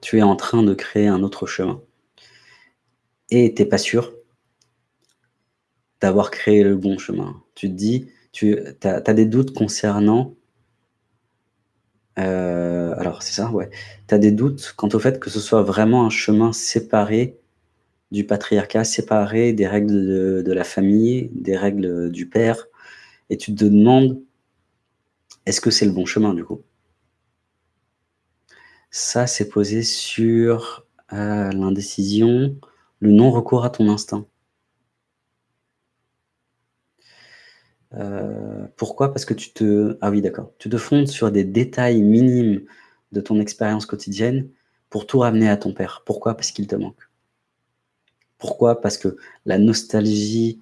tu es en train de créer un autre chemin. Et tu n'es pas sûr d'avoir créé le bon chemin. Tu te dis, tu as, des doutes concernant... Euh, alors, c'est ça, ouais. Tu as des doutes quant au fait que ce soit vraiment un chemin séparé du patriarcat, séparé des règles de, la famille, des règles du père. Et tu te demandes, est-ce que c'est le bon chemin, du coup? Ça, c'est posé sur euh, l'indécision, le non-recours à ton instinct. Euh, pourquoi? Parce que tu te... Ah oui, d'accord. Tu te fondes sur des détails minimes de ton expérience quotidienne pour tout ramener à ton père. Pourquoi? Parce qu'il te manque. Pourquoi? Parce que la nostalgie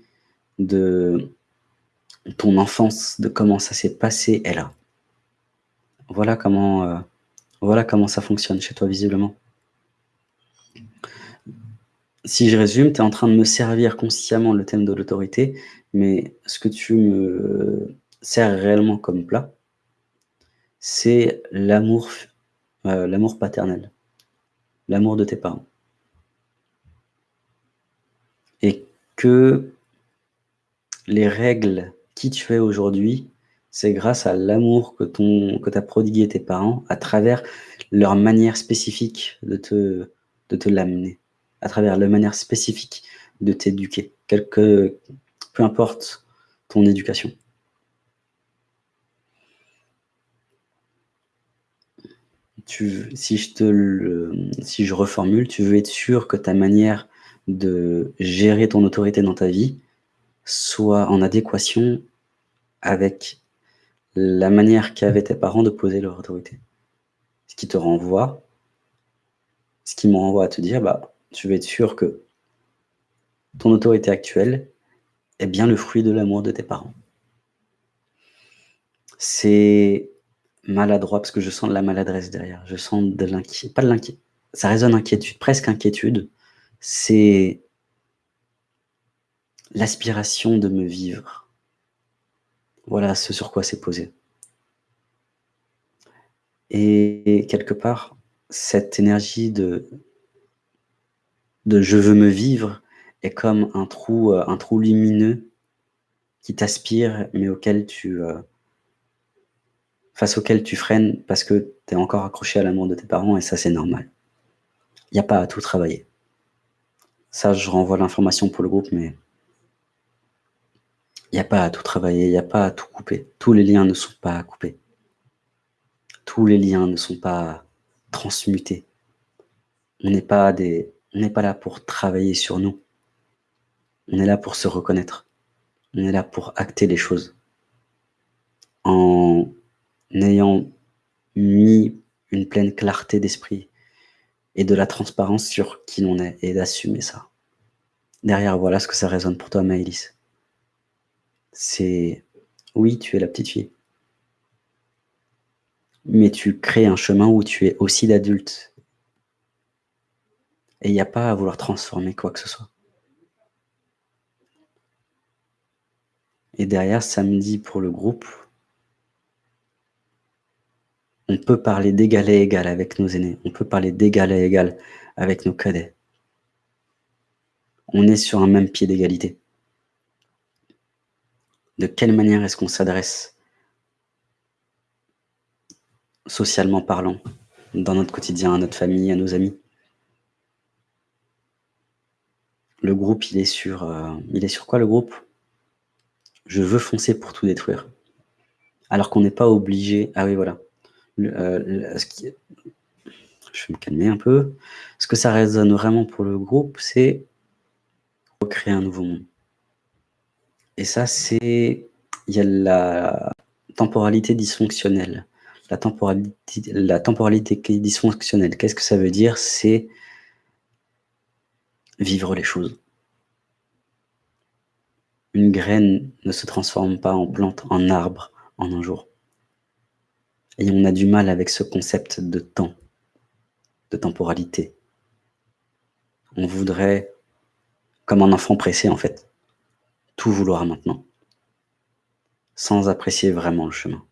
de ton enfance, de comment ça s'est passé, est là. Voilà comment, euh, voilà comment ça fonctionne chez toi, visiblement. Si je résume, tu es en train de me servir consciemment le thème de l'autorité, mais ce que tu me sers réellement comme plat, c'est l'amour euh, paternel, l'amour de tes parents. Et que les règles qui tu es aujourd'hui, c'est grâce à l'amour que, ton, que prodigué tes parents à travers leur manière spécifique de te, l'amener, à travers leur manière spécifique de t'éduquer, peu importe ton éducation. Tu, si, je te si je reformule, tu veux être sûr que ta manière de gérer ton autorité dans ta vie soit en adéquation avec la manière qu'avaient tes parents de poser leur autorité. Ce qui te renvoie, ce qui me renvoie à te dire, bah, tu veux être sûr que ton autorité actuelle est bien le fruit de l'amour de tes parents. C'est maladroit parce que je sens de la maladresse derrière. Je sens de l'inquiétude, pas de l'inquiétude, ça résonne inquiétude, presque inquiétude. C'est l'aspiration de me vivre. Voilà ce sur quoi c'est posé. Et quelque part, cette énergie de, je veux me vivre est comme un trou, euh, un trou lumineux qui t'aspire, mais auquel tu, euh, face auquel tu freines parce que tu es encore accroché à l'amour de tes parents, et ça, c'est normal. Il n'y a pas à tout travailler. Ça, je renvoie l'information pour le groupe, mais il n'y a pas à tout travailler, il n'y a pas à tout couper. Tous les liens ne sont pas à couper. Tous les liens ne sont pas transmutés. On n'est pas, là pour travailler sur nous. On est là pour se reconnaître. On est là pour acter les choses. En ayant mis une pleine clarté d'esprit et de la transparence sur qui l'on est et d'assumer ça. Derrière, voilà ce que ça résonne pour toi, Maëlys. C'est, oui, tu es la petite fille. Mais tu crées un chemin où tu es aussi d'adulte. Et il n'y a pas à vouloir transformer quoi que ce soit. Et derrière, samedi pour le groupe, on peut parler d'égal à égal avec nos aînés. On peut parler d'égal à égal avec nos cadets. On est sur un même pied d'égalité. De quelle manière est-ce qu'on s'adresse socialement parlant, dans notre quotidien, à notre famille, à nos amis? Le groupe, il est sur, euh, il est sur quoi le groupe? Je veux foncer pour tout détruire. Alors qu'on n'est pas obligé... Ah oui, voilà. Euh, je vais me calmer un peu. Ce que ça résonne vraiment pour le groupe, c'est recréer un nouveau monde. Et ça, c'est... Il y a la temporalité dysfonctionnelle. La temporalité, la temporalité dysfonctionnelle, qu'est-ce que ça veut dire? C'est vivre les choses. Une graine ne se transforme pas en plante, en arbre, en un jour. Et on a du mal avec ce concept de temps, de temporalité. On voudrait, comme un enfant pressé en fait, tout vouloir maintenant, sans apprécier vraiment le chemin.